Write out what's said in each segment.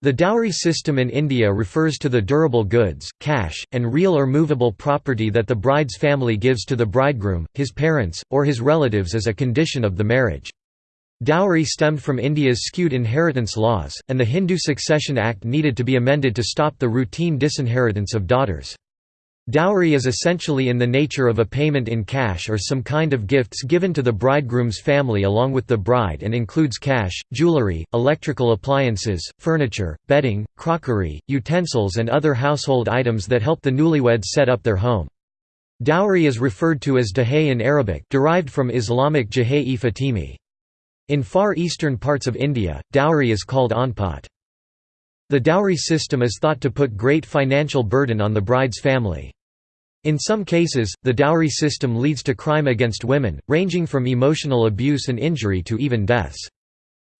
The dowry system in India refers to the durable goods, cash, and real or movable property that the bride's family gives to the bridegroom, his parents, or his relatives as a condition of the marriage. Dowry stemmed from India's skewed inheritance laws, and the Hindu Succession Act needed to be amended to stop the routine disinheritance of daughters. Dowry is essentially in the nature of a payment in cash or some kind of gifts given to the bridegroom's family along with the bride and includes cash, jewelry, electrical appliances, furniture, bedding, crockery, utensils and other household items that help the newlyweds set up their home. Dowry is referred to as dahay in Arabic derived from Islamic jahay-e Fatimi. In far eastern parts of India, dowry is called anpat. The dowry system is thought to put great financial burden on the bride's family. In some cases, the dowry system leads to crime against women, ranging from emotional abuse and injury to even deaths.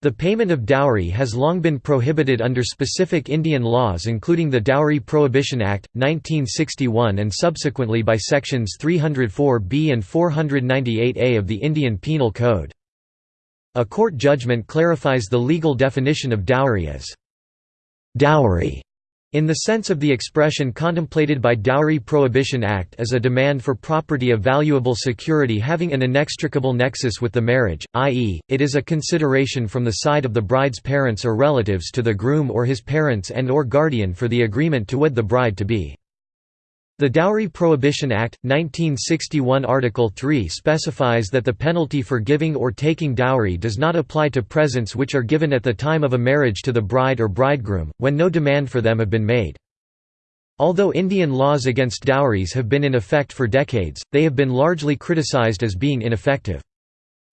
The payment of dowry has long been prohibited under specific Indian laws including the Dowry Prohibition Act, 1961 and subsequently by sections 304b and 498a of the Indian Penal Code. A court judgment clarifies the legal definition of dowry as dowry in the sense of the expression contemplated by Dowry Prohibition Act as a demand for property of valuable security having an inextricable nexus with the marriage, i.e., it is a consideration from the side of the bride's parents or relatives to the groom or his parents and or guardian for the agreement to wed the bride to be. The Dowry Prohibition Act, 1961 Article 3 specifies that the penalty for giving or taking dowry does not apply to presents which are given at the time of a marriage to the bride or bridegroom, when no demand for them have been made. Although Indian laws against dowries have been in effect for decades, they have been largely criticized as being ineffective.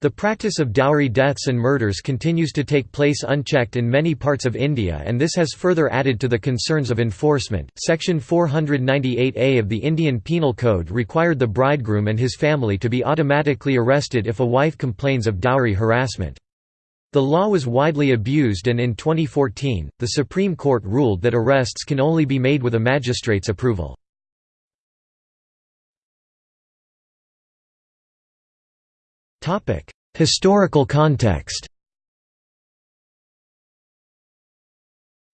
The practice of dowry deaths and murders continues to take place unchecked in many parts of India and this has further added to the concerns of enforcement. Section 498A of the Indian Penal Code required the bridegroom and his family to be automatically arrested if a wife complains of dowry harassment. The law was widely abused and in 2014, the Supreme Court ruled that arrests can only be made with a magistrate's approval. Historical context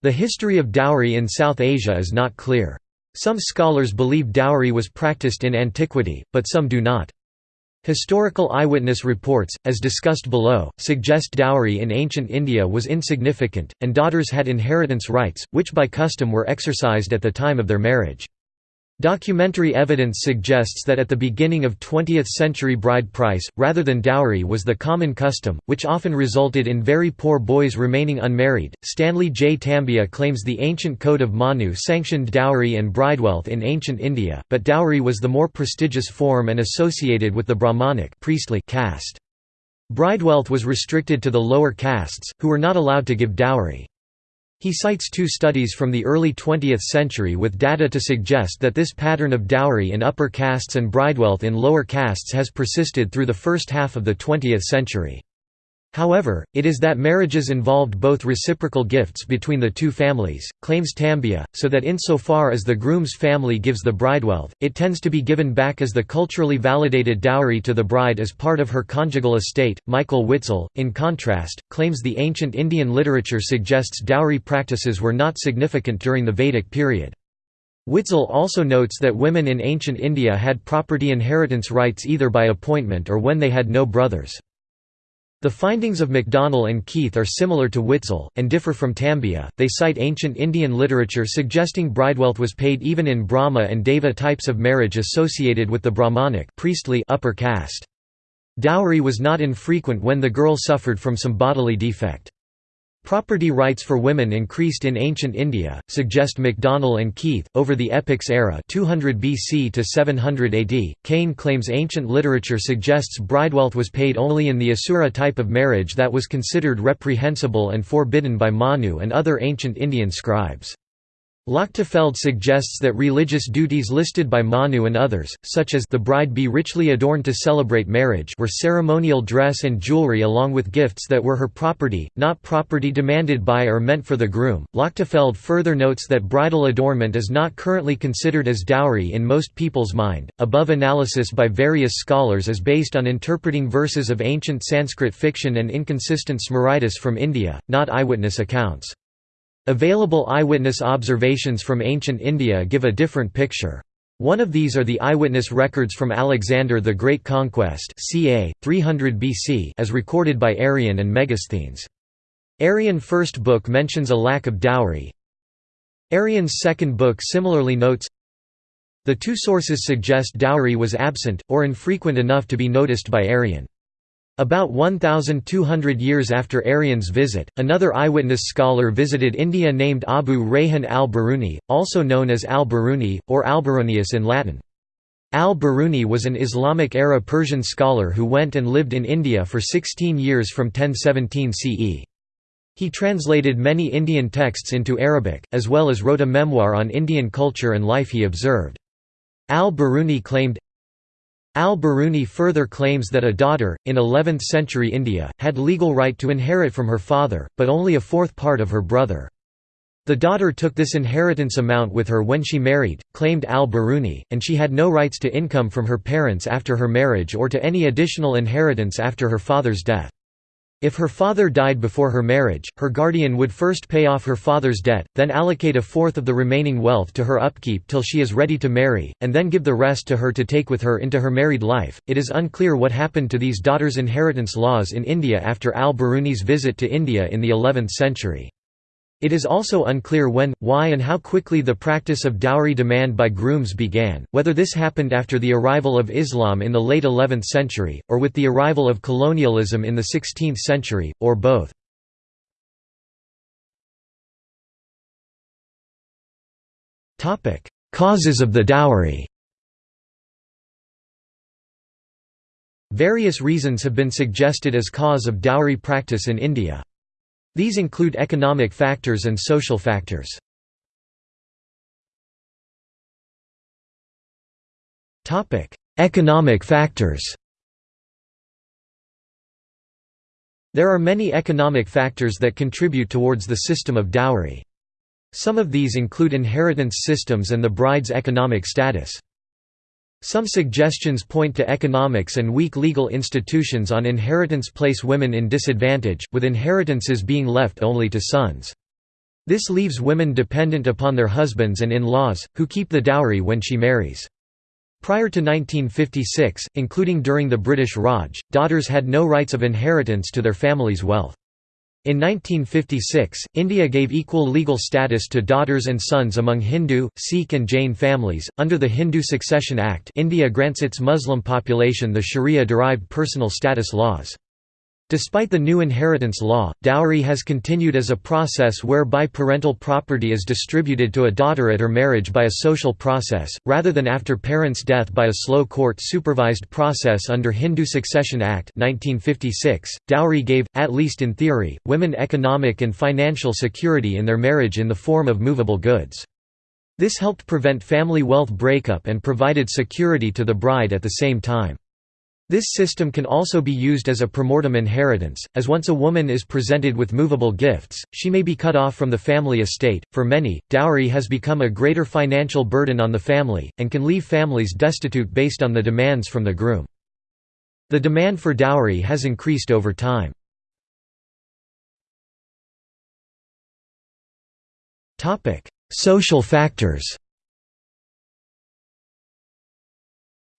The history of dowry in South Asia is not clear. Some scholars believe dowry was practiced in antiquity, but some do not. Historical eyewitness reports, as discussed below, suggest dowry in ancient India was insignificant, and daughters had inheritance rights, which by custom were exercised at the time of their marriage. Documentary evidence suggests that at the beginning of 20th-century bride price, rather than dowry was the common custom, which often resulted in very poor boys remaining unmarried. Stanley J. Tambiah claims the ancient code of Manu sanctioned dowry and bridewealth in ancient India, but dowry was the more prestigious form and associated with the Brahmanic priestly caste. Bridewealth was restricted to the lower castes, who were not allowed to give dowry. He cites two studies from the early 20th century with data to suggest that this pattern of dowry in upper castes and bridewealth in lower castes has persisted through the first half of the 20th century. However, it is that marriages involved both reciprocal gifts between the two families, claims Tambiah, so that insofar as the groom's family gives the bridewealth, it tends to be given back as the culturally validated dowry to the bride as part of her conjugal estate. Michael Witzel, in contrast, claims the ancient Indian literature suggests dowry practices were not significant during the Vedic period. Witzel also notes that women in ancient India had property inheritance rights either by appointment or when they had no brothers. The findings of MacDonell and Keith are similar to Witzel, and differ from Tambiah. They cite ancient Indian literature suggesting bridewealth was paid even in Brahma and Deva types of marriage associated with the Brahmanic priestly upper caste. Dowry was not infrequent when the girl suffered from some bodily defect. Property rights for women increased in ancient India, suggest MacDonell and Keith, over the epics era 200 BC to 700 AD. Kane claims ancient literature suggests bridewealth was paid only in the Asura type of marriage that was considered reprehensible and forbidden by Manu and other ancient Indian scribes. Lochtefeld suggests that religious duties listed by Manu and others, such as the bride be richly adorned to celebrate marriage were ceremonial dress and jewelry along with gifts that were her property, not property demanded by or meant for the groom. Lochtefeld further notes that bridal adornment is not currently considered as dowry in most people's mind. Above analysis by various scholars is based on interpreting verses of ancient Sanskrit fiction and inconsistent Smritis from India, not eyewitness accounts. Available eyewitness observations from ancient India give a different picture. One of these are the eyewitness records from Alexander the Great Conquest ca. 300 BC as recorded by Arrian and Megasthenes. Arrian first book mentions a lack of dowry. Arrian's second book similarly notes, The two sources suggest dowry was absent, or infrequent enough to be noticed by Arrian. About 1,200 years after Arrian's visit, another eyewitness scholar visited India named Abu Rayhan al-Biruni, also known as al-Biruni, or Alberonius in Latin. Al-Biruni was an Islamic-era Persian scholar who went and lived in India for 16 years from 1017 CE. He translated many Indian texts into Arabic, as well as wrote a memoir on Indian culture and life he observed. Al-Biruni claimed, Al-Biruni further claims that a daughter, in 11th-century India, had legal right to inherit from her father, but only a fourth part of her brother. The daughter took this inheritance amount with her when she married, claimed al-Biruni, and she had no rights to income from her parents after her marriage or to any additional inheritance after her father's death. If her father died before her marriage, her guardian would first pay off her father's debt, then allocate a fourth of the remaining wealth to her upkeep till she is ready to marry, and then give the rest to her to take with her into her married life. It is unclear what happened to these daughters' inheritance laws in India after al Biruni's visit to India in the 11th century. It is also unclear when, why and how quickly the practice of dowry demand by grooms began, whether this happened after the arrival of Islam in the late 11th century, or with the arrival of colonialism in the 16th century, or both. Causes of the dowry Various reasons have been suggested as cause of dowry practice in India. These include economic factors and social factors. economic factors There are many economic factors that contribute towards the system of dowry. Some of these include inheritance systems and the bride's economic status. Some suggestions point to economics and weak legal institutions on inheritance place women in disadvantage, with inheritances being left only to sons. This leaves women dependent upon their husbands and in-laws, who keep the dowry when she marries. Prior to 1956, including during the British Raj, daughters had no rights of inheritance to their family's wealth. In 1956, India gave equal legal status to daughters and sons among Hindu, Sikh and Jain families. Under the Hindu Succession Act, India grants its Muslim population the Sharia-derived personal status laws. Despite the new inheritance law, dowry has continued as a process whereby parental property is distributed to a daughter at her marriage by a social process, rather than after parents' death by a slow court-supervised process under Hindu Succession Act 1956. .Dowry gave, at least in theory, women economic and financial security in their marriage in the form of movable goods. This helped prevent family wealth breakup and provided security to the bride at the same time. This system can also be used as a pre-mortem inheritance, as once a woman is presented with movable gifts, she may be cut off from the family estate. For many, dowry has become a greater financial burden on the family, and can leave families destitute based on the demands from the groom. The demand for dowry has increased over time. Social factors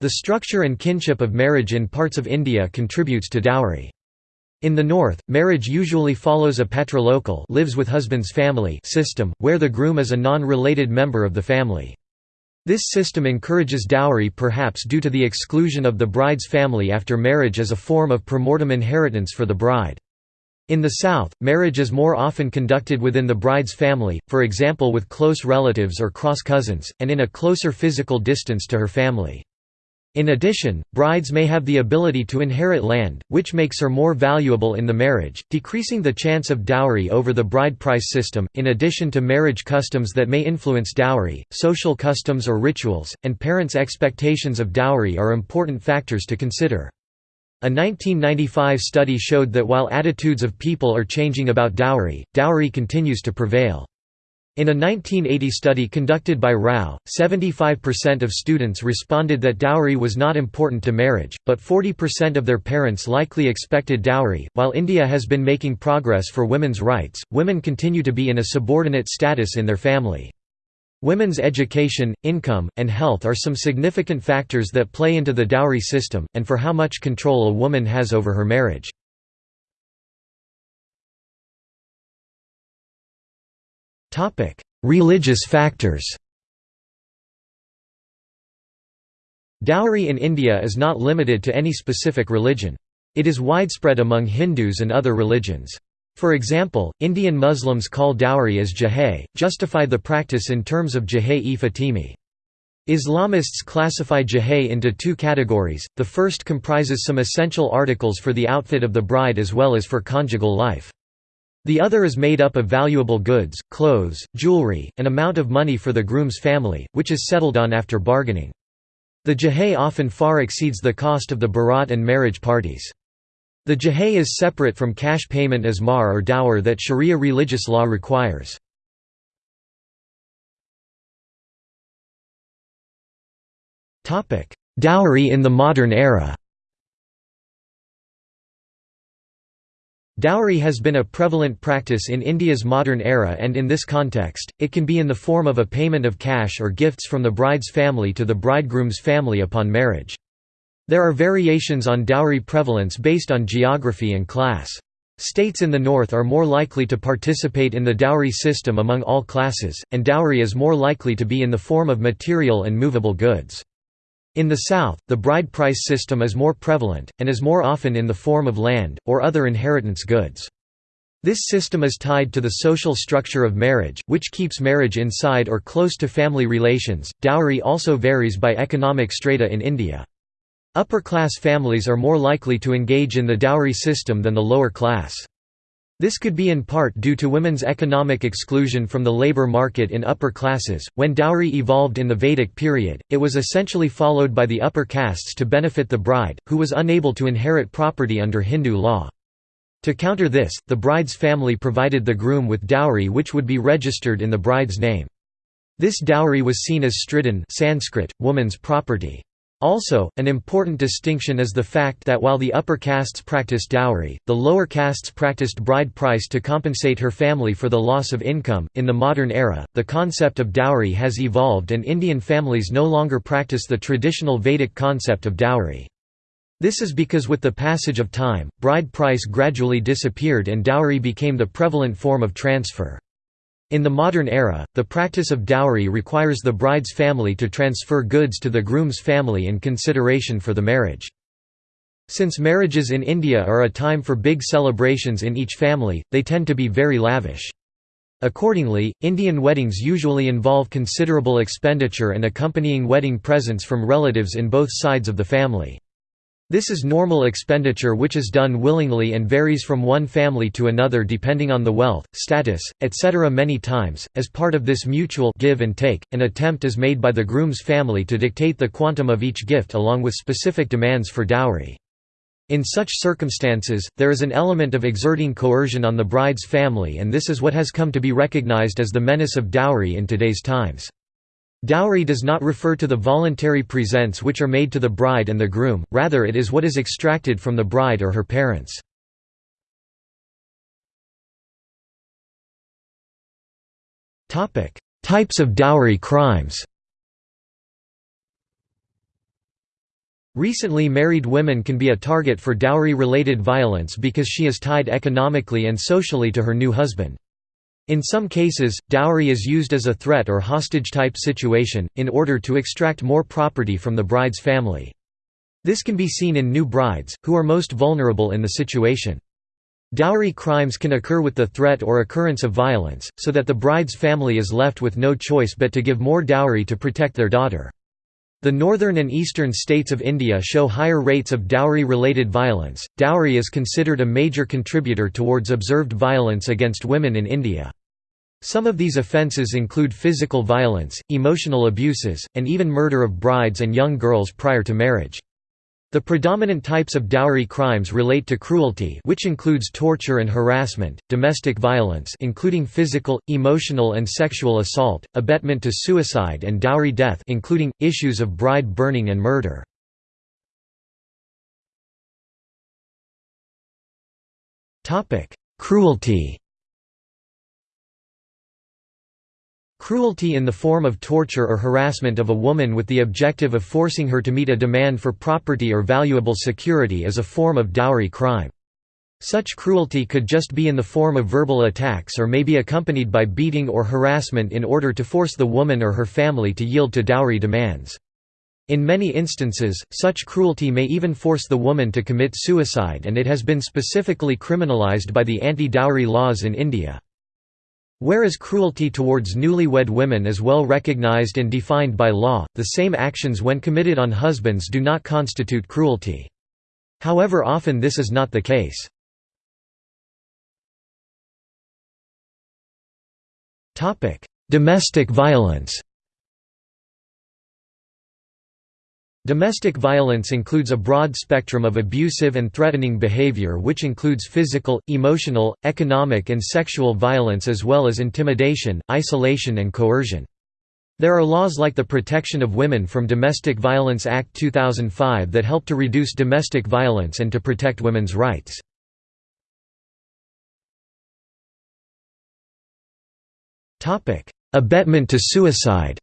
The structure and kinship of marriage in parts of India contributes to dowry. In the north, marriage usually follows a patrilocal lives with husband's family system, where the groom is a non-related member of the family. This system encourages dowry perhaps due to the exclusion of the bride's family after marriage as a form of pre-mortem inheritance for the bride. In the South, marriage is more often conducted within the bride's family, for example with close relatives or cross-cousins, and in a closer physical distance to her family. In addition, brides may have the ability to inherit land, which makes her more valuable in the marriage, decreasing the chance of dowry over the bride price system. In addition to marriage customs that may influence dowry, social customs or rituals, and parents' expectations of dowry are important factors to consider. A 1995 study showed that while attitudes of people are changing about dowry, dowry continues to prevail. In a 1980 study conducted by Rao, 75% of students responded that dowry was not important to marriage, but 40% of their parents likely expected dowry. While India has been making progress for women's rights, women continue to be in a subordinate status in their family. Women's education, income, and health are some significant factors that play into the dowry system, and for how much control a woman has over her marriage. Religious factors Dowry in India is not limited to any specific religion. It is widespread among Hindus and other religions. For example, Indian Muslims call dowry as jahay, justify the practice in terms of jahay-e Fatimi. Islamists classify jahay into two categories, the first comprises some essential articles for the outfit of the bride as well as for conjugal life. The other is made up of valuable goods, clothes, jewelry, an amount of money for the groom's family, which is settled on after bargaining. The jahay often far exceeds the cost of the barat and marriage parties. The jahay is separate from cash payment as mahr or dower that sharia religious law requires. Dowry in the modern era Dowry has been a prevalent practice in India's modern era and in this context, it can be in the form of a payment of cash or gifts from the bride's family to the bridegroom's family upon marriage. There are variations on dowry prevalence based on geography and class. States in the north are more likely to participate in the dowry system among all classes, and dowry is more likely to be in the form of material and movable goods. In the South, the bride price system is more prevalent, and is more often in the form of land, or other inheritance goods. This system is tied to the social structure of marriage, which keeps marriage inside or close to family relations. Dowry also varies by economic strata in India. Upper class families are more likely to engage in the dowry system than the lower class. This could be in part due to women's economic exclusion from the labor market in upper classes. When dowry evolved in the Vedic period, it was essentially followed by the upper castes to benefit the bride, who was unable to inherit property under Hindu law. To counter this, the bride's family provided the groom with dowry which would be registered in the bride's name. This dowry was seen as stridhan Sanskrit, woman's property. Also, an important distinction is the fact that while the upper castes practiced dowry, the lower castes practiced bride price to compensate her family for the loss of income. In the modern era, the concept of dowry has evolved and Indian families no longer practice the traditional Vedic concept of dowry. This is because with the passage of time, bride price gradually disappeared and dowry became the prevalent form of transfer. In the modern era, the practice of dowry requires the bride's family to transfer goods to the groom's family in consideration for the marriage. Since marriages in India are a time for big celebrations in each family, they tend to be very lavish. Accordingly, Indian weddings usually involve considerable expenditure and accompanying wedding presents from relatives in both sides of the family. This is normal expenditure which is done willingly and varies from one family to another depending on the wealth, status, etc. Many times, as part of this mutual give and take, an attempt is made by the groom's family to dictate the quantum of each gift along with specific demands for dowry. In such circumstances, there is an element of exerting coercion on the bride's family and this is what has come to be recognized as the menace of dowry in today's times. Dowry does not refer to the voluntary presents which are made to the bride and the groom, rather it is what is extracted from the bride or her parents. Types of dowry crimes Recently married women can be a target for dowry-related violence because she is tied economically and socially to her new husband. In some cases, dowry is used as a threat or hostage-type situation, in order to extract more property from the bride's family. This can be seen in new brides, who are most vulnerable in the situation. Dowry crimes can occur with the threat or occurrence of violence, so that the bride's family is left with no choice but to give more dowry to protect their daughter. The northern and eastern states of India show higher rates of dowry-related violence. Dowry is considered a major contributor towards observed violence against women in India. Some of these offences include physical violence, emotional abuses, and even murder of brides and young girls prior to marriage. The predominant types of dowry crimes relate to cruelty which includes torture and harassment, domestic violence including physical, emotional and sexual assault, abetment to suicide and dowry death including, issues of bride burning and murder. Cruelty Cruelty in the form of torture or harassment of a woman with the objective of forcing her to meet a demand for property or valuable security is a form of dowry crime. Such cruelty could just be in the form of verbal attacks or may be accompanied by beating or harassment in order to force the woman or her family to yield to dowry demands. In many instances, such cruelty may even force the woman to commit suicide and it has been specifically criminalized by the anti-dowry laws in India. Whereas cruelty towards newlywed women is well recognized and defined by law, the same actions when committed on husbands do not constitute cruelty. However often this is not the case. Domestic violence Domestic violence includes a broad spectrum of abusive and threatening behavior which includes physical, emotional, economic and sexual violence as well as intimidation, isolation and coercion. There are laws like the Protection of Women from Domestic Violence Act 2005 that help to reduce domestic violence and to protect women's rights. Abetment to suicide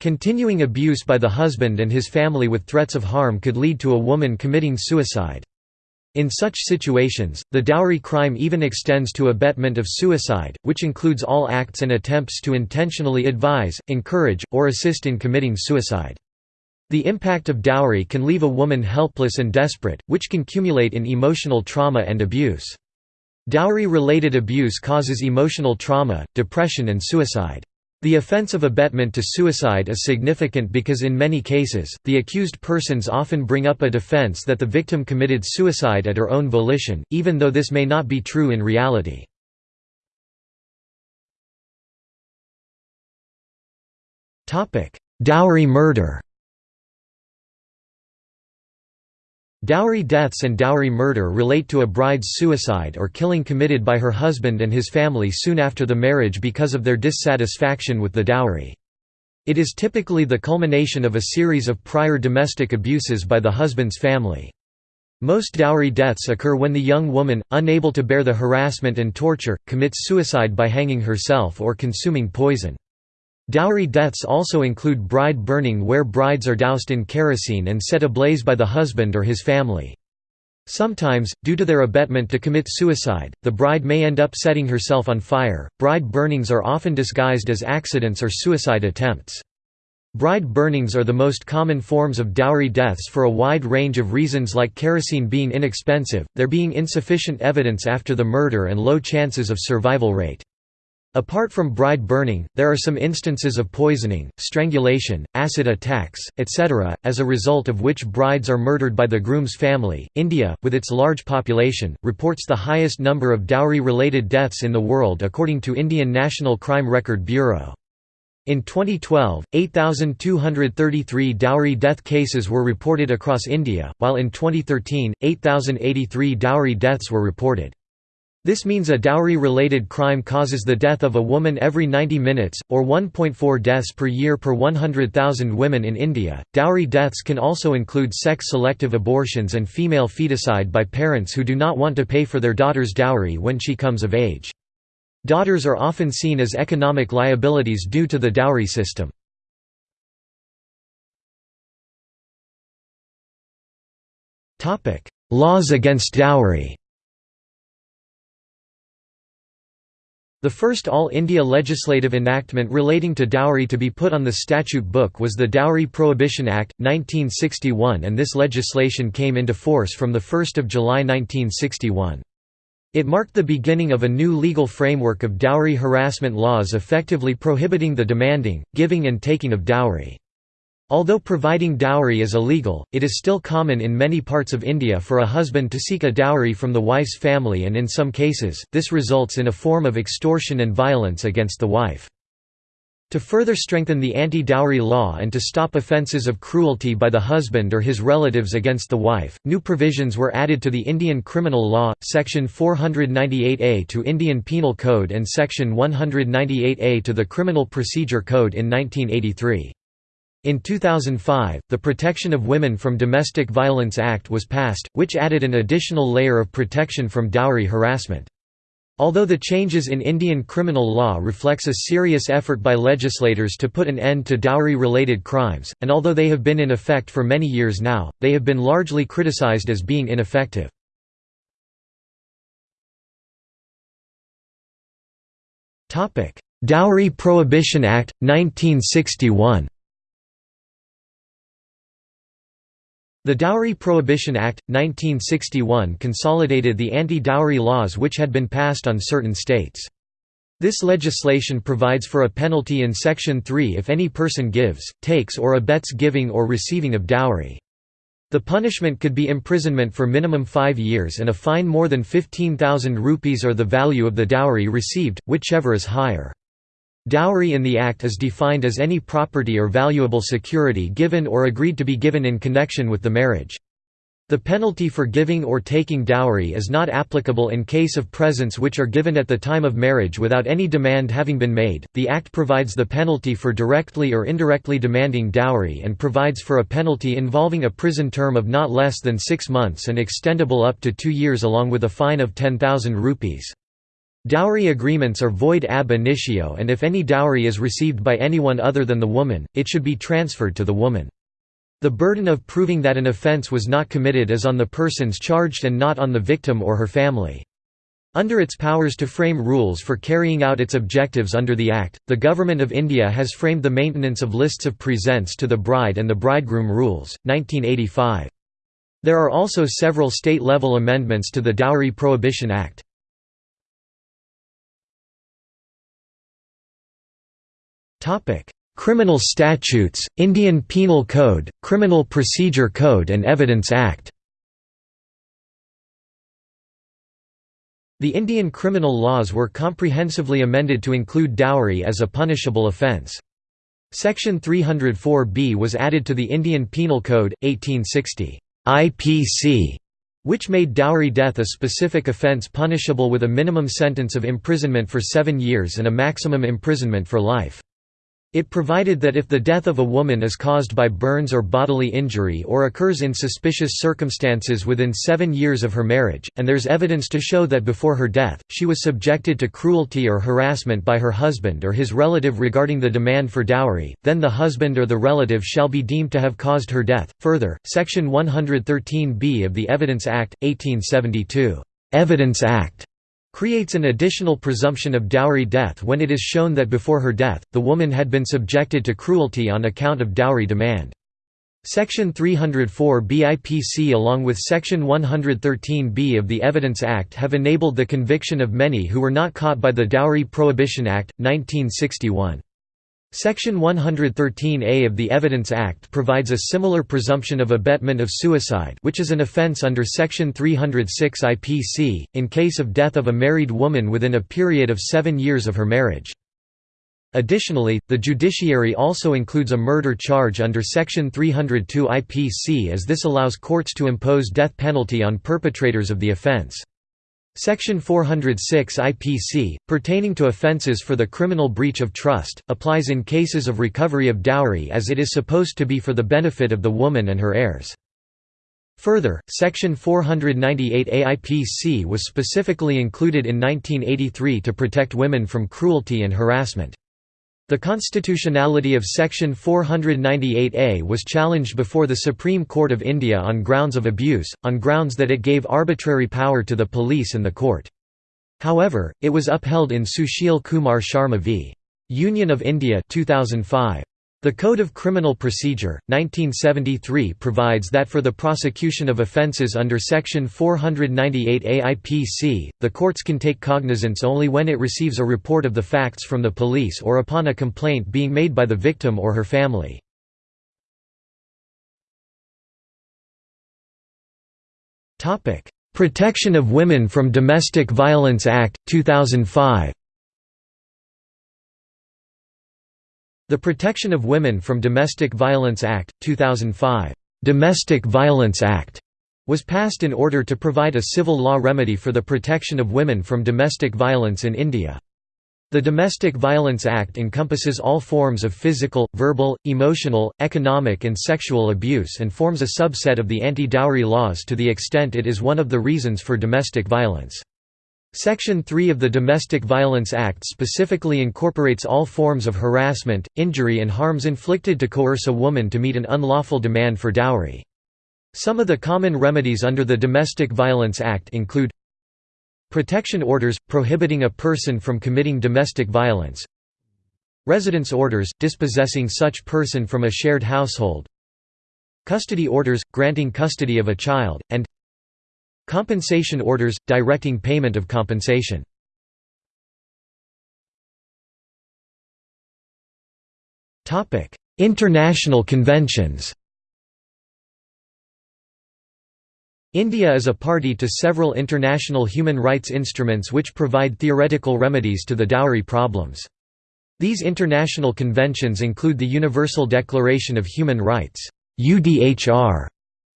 Continuing abuse by the husband and his family with threats of harm could lead to a woman committing suicide. In such situations, the dowry crime even extends to abetment of suicide, which includes all acts and attempts to intentionally advise, encourage, or assist in committing suicide. The impact of dowry can leave a woman helpless and desperate, which can accumulate in emotional trauma and abuse. Dowry-related abuse causes emotional trauma, depression and suicide. The offense of abetment to suicide is significant because in many cases, the accused persons often bring up a defense that the victim committed suicide at her own volition, even though this may not be true in reality. Dowry murder Dowry deaths and dowry murder relate to a bride's suicide or killing committed by her husband and his family soon after the marriage because of their dissatisfaction with the dowry. It is typically the culmination of a series of prior domestic abuses by the husband's family. Most dowry deaths occur when the young woman, unable to bear the harassment and torture, commits suicide by hanging herself or consuming poison. Dowry deaths also include bride burning where brides are doused in kerosene and set ablaze by the husband or his family. Sometimes, due to their abetment to commit suicide, the bride may end up setting herself on fire. Bride burnings are often disguised as accidents or suicide attempts. Bride burnings are the most common forms of dowry deaths for a wide range of reasons like kerosene being inexpensive, there being insufficient evidence after the murder and low chances of survival rate. Apart from bride burning, there are some instances of poisoning, strangulation, acid attacks, etc., as a result of which brides are murdered by the groom's family. India, with its large population, reports the highest number of dowry related deaths in the world according to Indian National Crime Record Bureau. In 2012, 8,233 dowry death cases were reported across India, while in 2013, 8,083 dowry deaths were reported. This means a dowry-related crime causes the death of a woman every 90 minutes, or 1.4 deaths per year per 100,000 women in India. Dowry deaths can also include sex-selective abortions and female feticide by parents who do not want to pay for their daughter's dowry when she comes of age. Daughters are often seen as economic liabilities due to the dowry system. Laws against dowry The first All India legislative enactment relating to dowry to be put on the statute book was the Dowry Prohibition Act, 1961 and this legislation came into force from 1 July 1961. It marked the beginning of a new legal framework of dowry harassment laws effectively prohibiting the demanding, giving and taking of dowry. Although providing dowry is illegal, it is still common in many parts of India for a husband to seek a dowry from the wife's family and in some cases, this results in a form of extortion and violence against the wife. To further strengthen the anti-dowry law and to stop offences of cruelty by the husband or his relatives against the wife, new provisions were added to the Indian Criminal Law, Section 498A to Indian Penal Code and Section 198A to the Criminal Procedure Code in 1983. In 2005, the Protection of Women from Domestic Violence Act was passed, which added an additional layer of protection from dowry harassment. Although the changes in Indian criminal law reflects a serious effort by legislators to put an end to dowry-related crimes, and although they have been in effect for many years now, they have been largely criticized as being ineffective. Dowry Prohibition Act, 1961 The Dowry Prohibition Act, 1961 consolidated the anti-dowry laws which had been passed on certain states. This legislation provides for a penalty in Section 3 if any person gives, takes or abets giving or receiving of dowry. The punishment could be imprisonment for minimum five years and a fine more than 15,000 rupees or the value of the dowry received, whichever is higher. Dowry in the Act is defined as any property or valuable security given or agreed to be given in connection with the marriage. The penalty for giving or taking dowry is not applicable in case of presents which are given at the time of marriage without any demand having been made. The Act provides the penalty for directly or indirectly demanding dowry and provides for a penalty involving a prison term of not less than six months and extendable up to two years along with a fine of 10,000 rupees. Dowry agreements are void ab initio and if any dowry is received by anyone other than the woman, it should be transferred to the woman. The burden of proving that an offence was not committed is on the persons charged and not on the victim or her family. Under its powers to frame rules for carrying out its objectives under the Act, the Government of India has framed the maintenance of lists of presents to the bride and the bridegroom rules, 1985. There are also several state-level amendments to the Dowry Prohibition Act. Criminal statutes, Indian Penal Code, Criminal Procedure Code and Evidence Act The Indian criminal laws were comprehensively amended to include dowry as a punishable offence. Section 304B was added to the Indian Penal Code, 1860 IPC, which made dowry death a specific offence punishable with a minimum sentence of imprisonment for seven years and a maximum imprisonment for life. It provided that if the death of a woman is caused by burns or bodily injury or occurs in suspicious circumstances within seven years of her marriage, and there's evidence to show that before her death, she was subjected to cruelty or harassment by her husband or his relative regarding the demand for dowry, then the husband or the relative shall be deemed to have caused her death. Further, Section 113b of the Evidence Act, 1872, Evidence Act creates an additional presumption of dowry death when it is shown that before her death, the woman had been subjected to cruelty on account of dowry demand. Section 304 BIPC along with Section 113B of the Evidence Act have enabled the conviction of many who were not caught by the Dowry Prohibition Act, 1961. Section 113A of the Evidence Act provides a similar presumption of abetment of suicide which is an offence under Section 306 IPC, in case of death of a married woman within a period of seven years of her marriage. Additionally, the judiciary also includes a murder charge under Section 302 IPC as this allows courts to impose death penalty on perpetrators of the offence. Section 406 IPC, pertaining to offences for the criminal breach of trust, applies in cases of recovery of dowry as it is supposed to be for the benefit of the woman and her heirs. Further, Section 498 AIPC was specifically included in 1983 to protect women from cruelty and harassment. The constitutionality of Section 498A was challenged before the Supreme Court of India on grounds of abuse, on grounds that it gave arbitrary power to the police and the court. However, it was upheld in Sushil Kumar Sharma v. Union of India 2005. The Code of Criminal Procedure, 1973 provides that for the prosecution of offences under Section 498 AIPC, the courts can take cognizance only when it receives a report of the facts from the police or upon a complaint being made by the victim or her family. Protection of Women from Domestic Violence Act, 2005 The Protection of Women from Domestic Violence Act, 2005 Domestic Violence Act was passed in order to provide a civil law remedy for the protection of women from domestic violence in India. The Domestic Violence Act encompasses all forms of physical, verbal, emotional, economic and sexual abuse and forms a subset of the anti-dowry laws to the extent it is one of the reasons for domestic violence. Section 3 of the Domestic Violence Act specifically incorporates all forms of harassment, injury and harms inflicted to coerce a woman to meet an unlawful demand for dowry. Some of the common remedies under the Domestic Violence Act include Protection orders, prohibiting a person from committing domestic violence Residence orders, dispossessing such person from a shared household Custody orders, granting custody of a child, and Compensation orders, directing payment of compensation. International conventions India is a party to several international human rights instruments which provide theoretical remedies to the dowry problems. These international conventions include the Universal Declaration of Human Rights UDHR,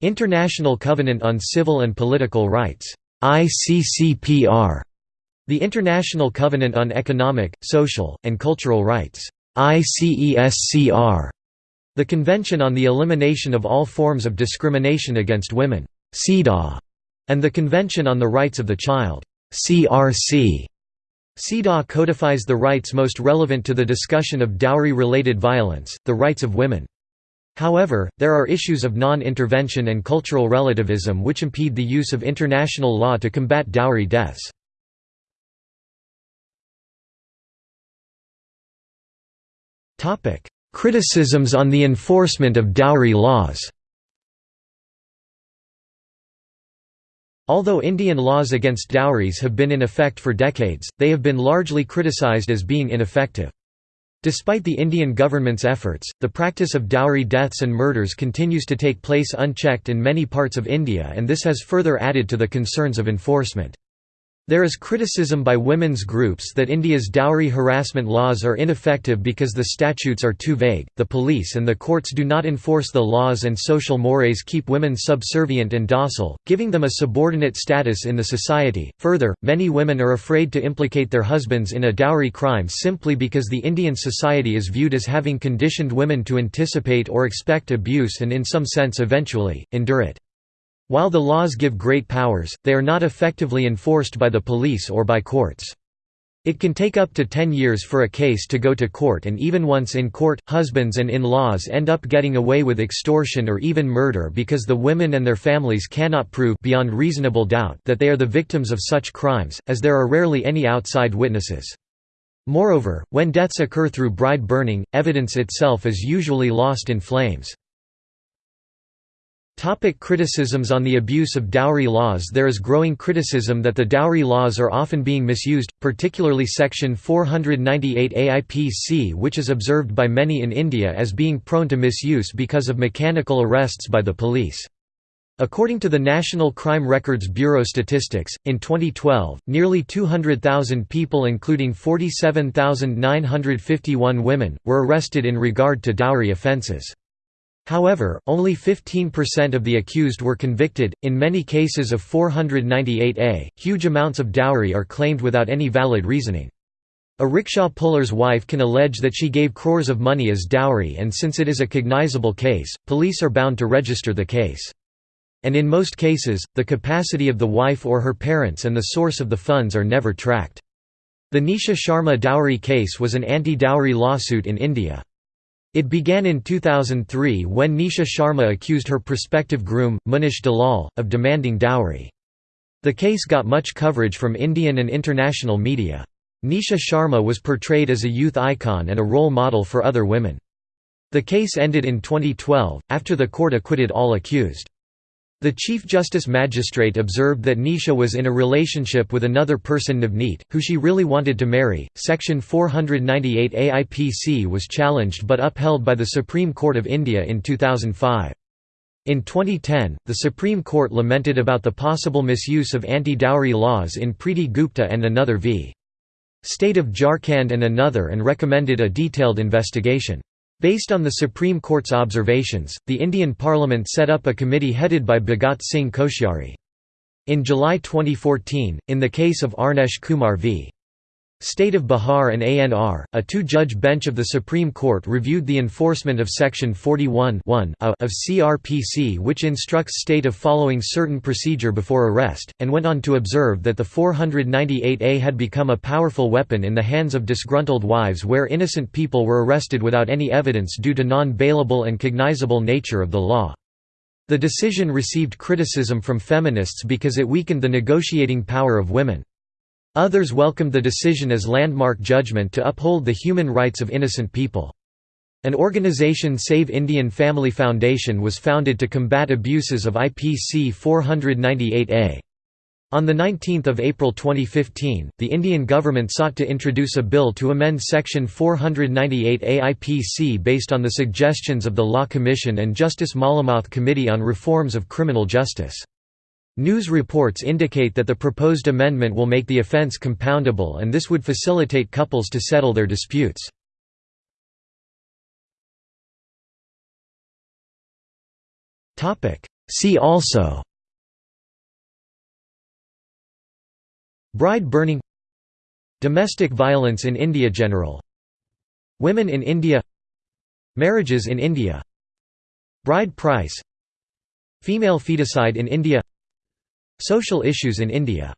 International Covenant on Civil and Political Rights ICCPR, the International Covenant on Economic, Social, and Cultural Rights ICESCR, the Convention on the Elimination of All Forms of Discrimination Against Women CEDAW, and the Convention on the Rights of the Child CRC. CEDAW codifies the rights most relevant to the discussion of dowry-related violence, the rights of women. However, there are issues of non-intervention and cultural relativism which impede the use of international law to combat dowry deaths. Criticisms on the enforcement of dowry laws Although Indian laws against dowries have been in effect for decades, they have been largely criticized as being ineffective. Despite the Indian government's efforts, the practice of dowry deaths and murders continues to take place unchecked in many parts of India and this has further added to the concerns of enforcement. There is criticism by women's groups that India's dowry harassment laws are ineffective because the statutes are too vague, the police and the courts do not enforce the laws and social mores keep women subservient and docile, giving them a subordinate status in the society. Further, many women are afraid to implicate their husbands in a dowry crime simply because the Indian society is viewed as having conditioned women to anticipate or expect abuse and in some sense eventually, endure it. While the laws give great powers, they are not effectively enforced by the police or by courts. It can take up to 10 years for a case to go to court and even once in court, husbands and in-laws end up getting away with extortion or even murder because the women and their families cannot prove beyond reasonable doubt that they are the victims of such crimes, as there are rarely any outside witnesses. Moreover, when deaths occur through bride burning, evidence itself is usually lost in flames. Topic criticisms on the abuse of dowry laws There is growing criticism that the dowry laws are often being misused, particularly Section 498 AIPC which is observed by many in India as being prone to misuse because of mechanical arrests by the police. According to the National Crime Records Bureau statistics, in 2012, nearly 200,000 people including 47,951 women, were arrested in regard to dowry offences. However, only 15% of the accused were convicted. In many cases of 498A, huge amounts of dowry are claimed without any valid reasoning. A rickshaw puller's wife can allege that she gave crores of money as dowry and since it is a cognizable case, police are bound to register the case. And in most cases, the capacity of the wife or her parents and the source of the funds are never tracked. The Nisha Sharma dowry case was an anti-dowry lawsuit in India. It began in 2003 when Nisha Sharma accused her prospective groom, Munish Dalal, of demanding dowry. The case got much coverage from Indian and international media. Nisha Sharma was portrayed as a youth icon and a role model for other women. The case ended in 2012, after the court acquitted all accused. The Chief Justice Magistrate observed that Nisha was in a relationship with another person Navneet, who she really wanted to marry. Section 498 AIPC was challenged but upheld by the Supreme Court of India in 2005. In 2010, the Supreme Court lamented about the possible misuse of anti-dowry laws in Preeti Gupta and another v. State of Jharkhand and another and recommended a detailed investigation. Based on the Supreme Court's observations, the Indian Parliament set up a committee headed by Bhagat Singh Koshyari. In July 2014, in the case of Arnesh Kumar v. State of Bihar and ANR, a two-judge bench of the Supreme Court reviewed the enforcement of Section 41 of CRPC which instructs state of following certain procedure before arrest, and went on to observe that the 498A had become a powerful weapon in the hands of disgruntled wives where innocent people were arrested without any evidence due to non-bailable and cognizable nature of the law. The decision received criticism from feminists because it weakened the negotiating power of women. Others welcomed the decision as landmark judgment to uphold the human rights of innocent people. An organization Save Indian Family Foundation was founded to combat abuses of IPC 498A. On 19 April 2015, the Indian government sought to introduce a bill to amend Section 498A IPC based on the suggestions of the Law Commission and Justice Malimath Committee on Reforms of Criminal Justice. News reports indicate that the proposed amendment will make the offence compoundable and this would facilitate couples to settle their disputes. See also Bride burning Domestic violence in India General Women in India Marriages in India Bride price Female feticide in India Social issues in India